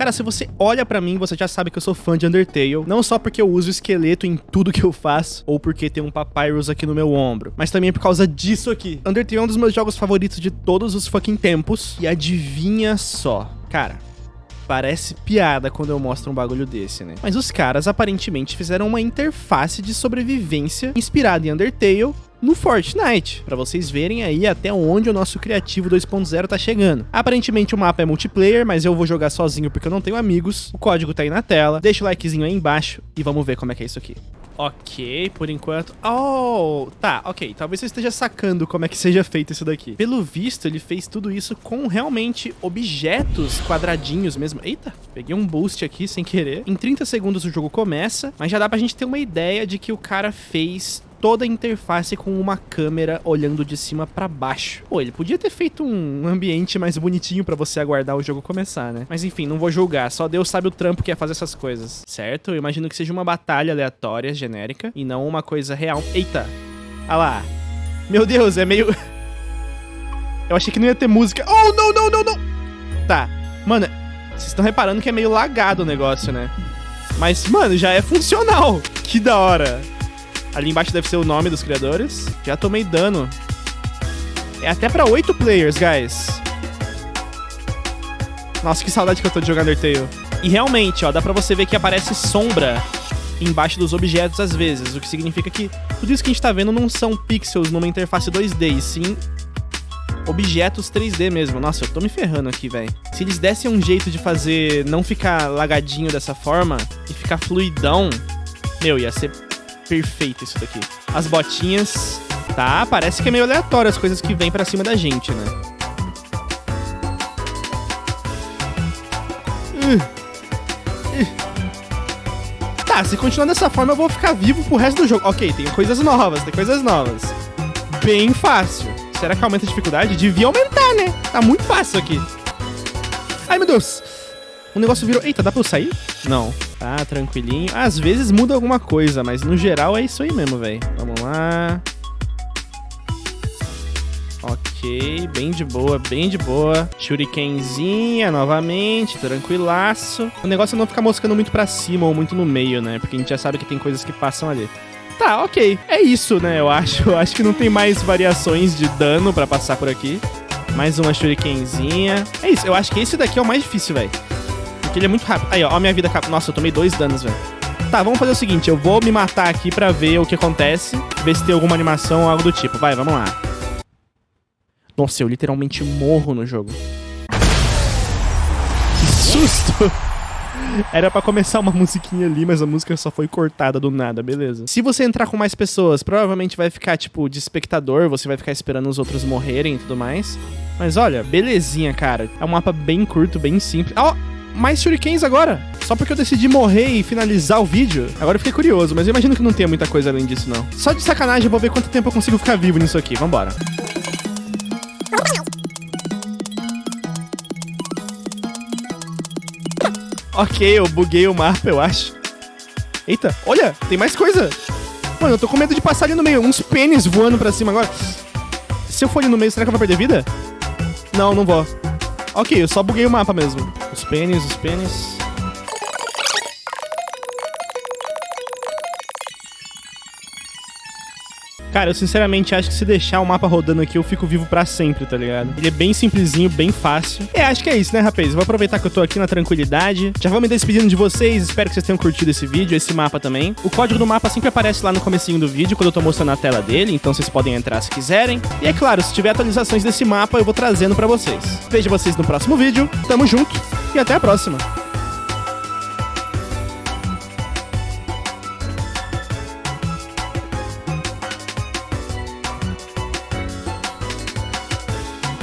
Cara, se você olha pra mim, você já sabe que eu sou fã de Undertale. Não só porque eu uso esqueleto em tudo que eu faço, ou porque tem um Papyrus aqui no meu ombro, mas também por causa disso aqui. Undertale é um dos meus jogos favoritos de todos os fucking tempos. E adivinha só. Cara, Parece piada quando eu mostro um bagulho desse, né? Mas os caras aparentemente fizeram uma interface de sobrevivência inspirada em Undertale no Fortnite, para vocês verem aí até onde o nosso criativo 2.0 tá chegando. Aparentemente o mapa é multiplayer, mas eu vou jogar sozinho porque eu não tenho amigos. O código tá aí na tela. Deixa o likezinho aí embaixo e vamos ver como é que é isso aqui. Ok, por enquanto... Oh, tá, ok. Talvez você esteja sacando como é que seja feito isso daqui. Pelo visto, ele fez tudo isso com realmente objetos quadradinhos mesmo. Eita, peguei um boost aqui sem querer. Em 30 segundos o jogo começa, mas já dá pra gente ter uma ideia de que o cara fez toda a interface com uma câmera olhando de cima para baixo. Pô, ele podia ter feito um ambiente mais bonitinho para você aguardar o jogo começar, né? Mas enfim, não vou julgar, só Deus sabe o trampo que é fazer essas coisas, certo? Eu imagino que seja uma batalha aleatória, genérica, e não uma coisa real. Eita! Ah lá! Meu Deus, é meio... Eu achei que não ia ter música. Oh, não, não, não, não! Tá. Mano, vocês estão reparando que é meio lagado o negócio, né? Mas, mano, já é funcional. Que da hora. Ali embaixo deve ser o nome dos criadores. Já tomei dano. É até pra 8 players, guys. Nossa, que saudade que eu tô de jogar Undertale. E realmente, ó, dá pra você ver que aparece sombra embaixo dos objetos às vezes, o que significa que tudo isso que a gente tá vendo não são pixels numa interface 2D, e sim objetos 3D mesmo. Nossa, eu tô me ferrando aqui, velho. Se eles dessem um jeito de fazer não ficar lagadinho dessa forma e ficar fluidão, meu, ia ser perfeito isso daqui. As botinhas, tá? Parece que é meio aleatório as coisas que vêm pra cima da gente, né? Tá, se continuar dessa forma eu vou ficar vivo pro resto do jogo. Ok, tem coisas novas, tem coisas novas. Bem fácil. Será que aumenta a dificuldade? Devia aumentar, né? Tá muito fácil aqui. Ai, meu Deus. O negócio virou... Eita, dá pra eu sair? Não. Tá, tranquilinho. Às vezes muda alguma coisa, mas no geral é isso aí mesmo, velho. Vamos lá. Ok, bem de boa, bem de boa. Shurikenzinha novamente, tranquilaço. O negócio é não ficar moscando muito pra cima ou muito no meio, né? Porque a gente já sabe que tem coisas que passam ali. Tá, ok. É isso, né? Eu acho. Eu acho que não tem mais variações de dano pra passar por aqui. Mais uma shurikenzinha. É isso. Eu acho que esse daqui é o mais difícil, velho. Ele é muito rápido. Aí, ó, ó minha vida. Nossa, eu tomei dois danos, velho. Tá, vamos fazer o seguinte. Eu vou me matar aqui pra ver o que acontece. Ver se tem alguma animação ou algo do tipo. Vai, vamos lá. Nossa, eu literalmente morro no jogo. Que susto! Era para começar uma musiquinha ali, mas a música só foi cortada do nada, beleza. Se você entrar com mais pessoas, provavelmente vai ficar, tipo, de espectador, você vai ficar esperando os outros morrerem e tudo mais. Mas olha, belezinha, cara. É um mapa bem curto, bem simples. Ó, oh, mais shurikens agora. Só porque eu decidi morrer e finalizar o vídeo. Agora eu fiquei curioso, mas eu imagino que não tenha muita coisa além disso, não. Só de sacanagem, eu vou ver quanto tempo eu consigo ficar vivo nisso aqui. Vambora. Ok, eu buguei o mapa, eu acho. Eita, olha, tem mais coisa. Mano, eu tô com medo de passar ali no meio. Uns pênis voando pra cima agora. Se eu for ali no meio, será que eu vou perder vida? Não, não vou. Ok, eu só buguei o mapa mesmo. Os pênis, os pênis. Cara, eu sinceramente acho que se deixar o mapa rodando aqui, eu fico vivo pra sempre, tá ligado? Ele é bem simplesinho, bem fácil. É, acho que é isso, né, rapaz? Vou aproveitar que eu tô aqui na tranquilidade. Já vou me despedindo de vocês, espero que vocês tenham curtido esse vídeo, esse mapa também. O código do mapa sempre aparece lá no comecinho do vídeo, quando eu tô mostrando a tela dele, então vocês podem entrar se quiserem. E é claro, se tiver atualizações desse mapa, eu vou trazendo pra vocês. Vejo vocês no próximo vídeo, tamo junto e até a próxima!